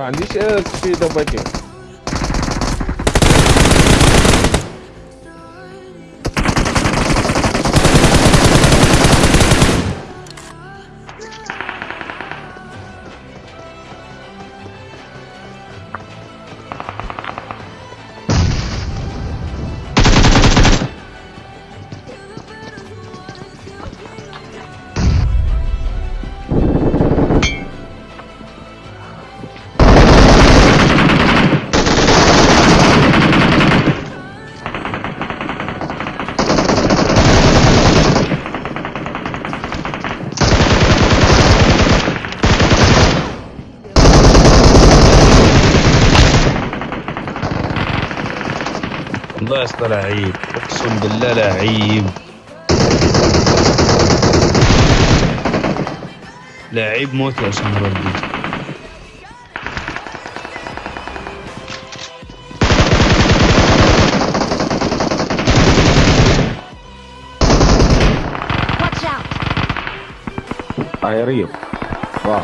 ما عنديش اس في والله يا اسطى لعيب. اقسم بالله لعيب. لعيب موت يا أسامة ربي. Out! طايرين واو.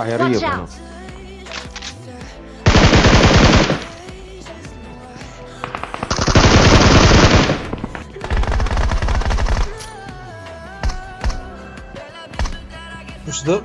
Ayarı Watch yok out. onun. Kuşda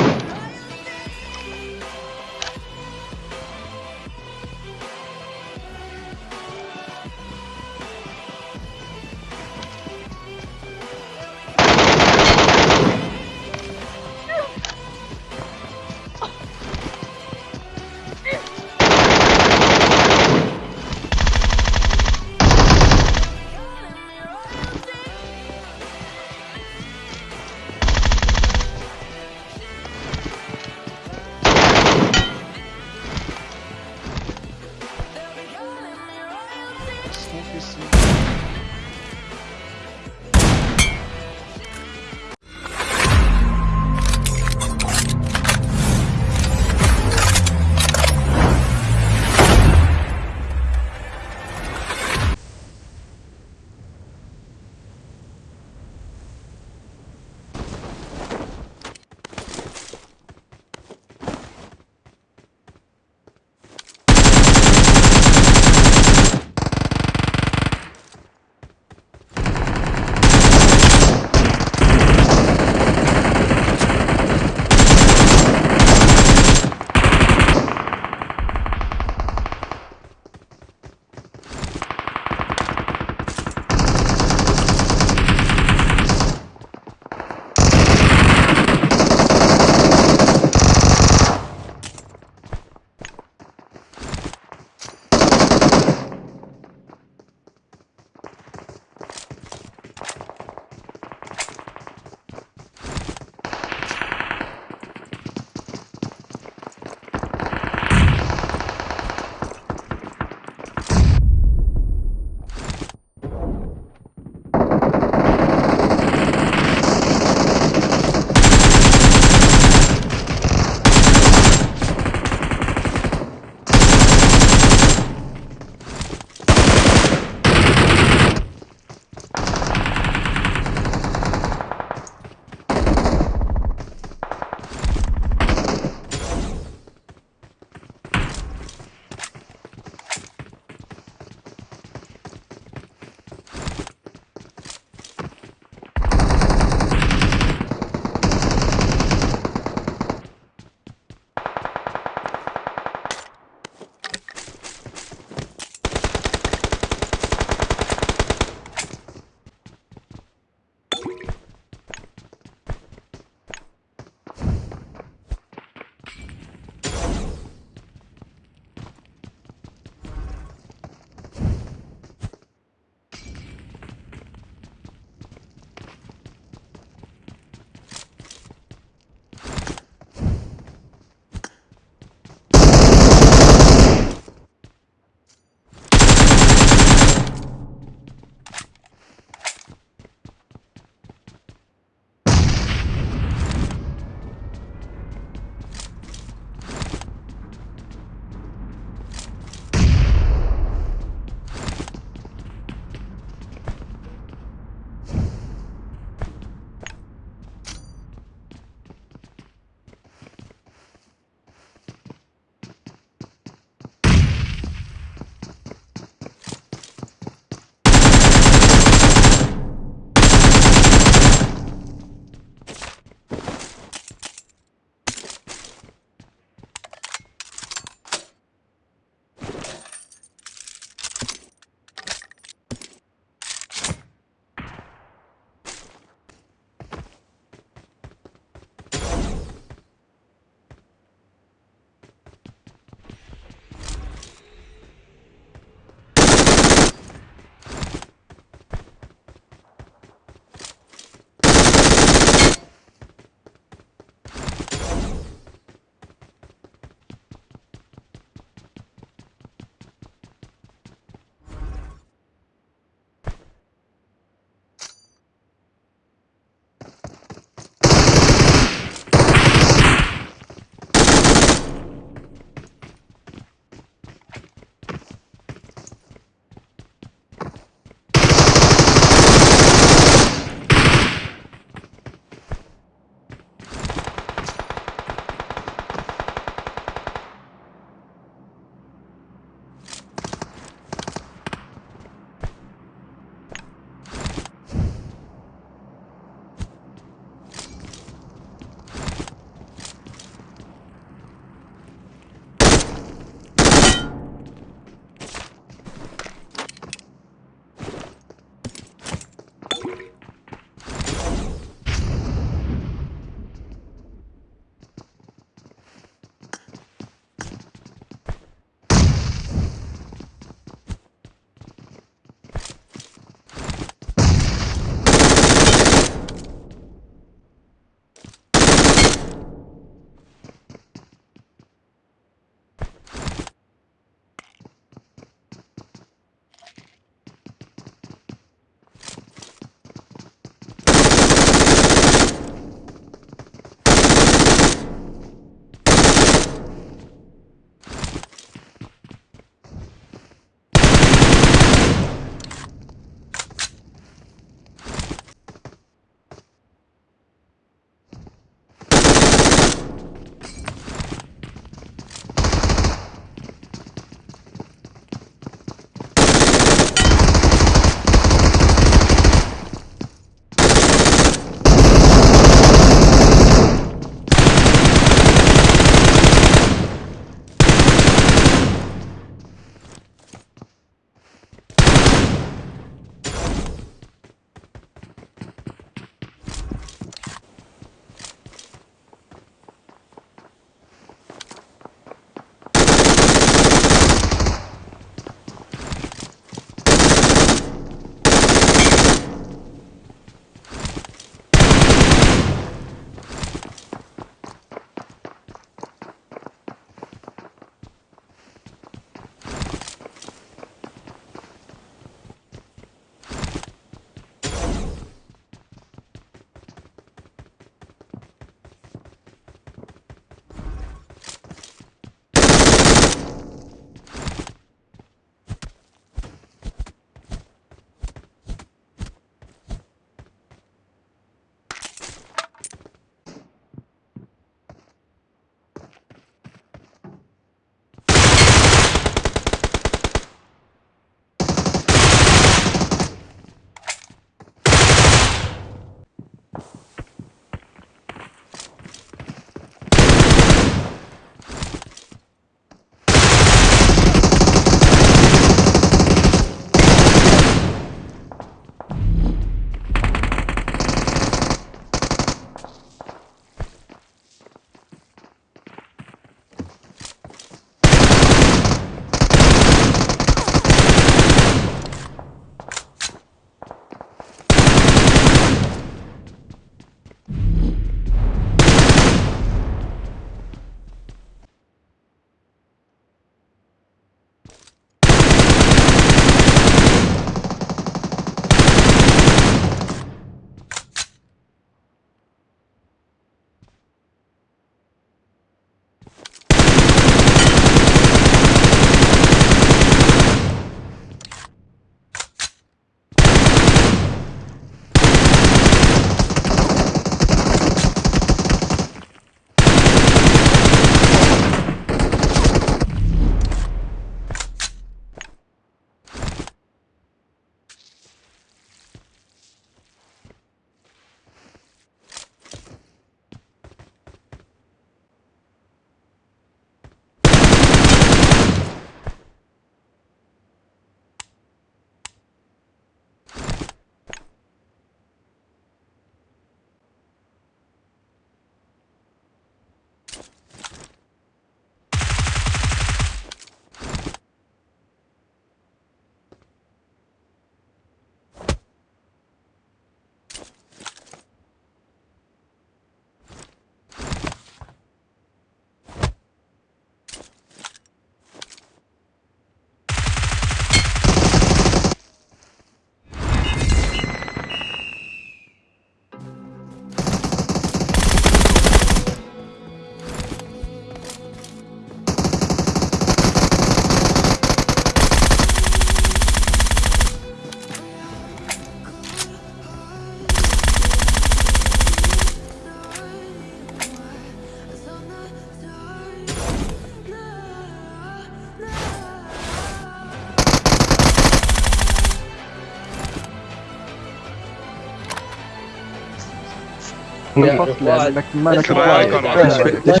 وين من يا الفصل واحد. لانك ما لك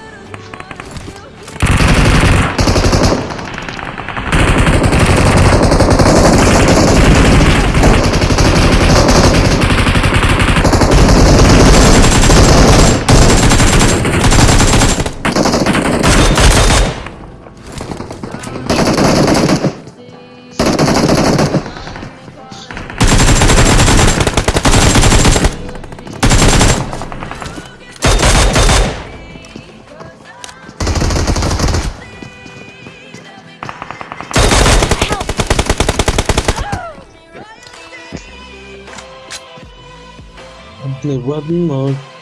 What you want?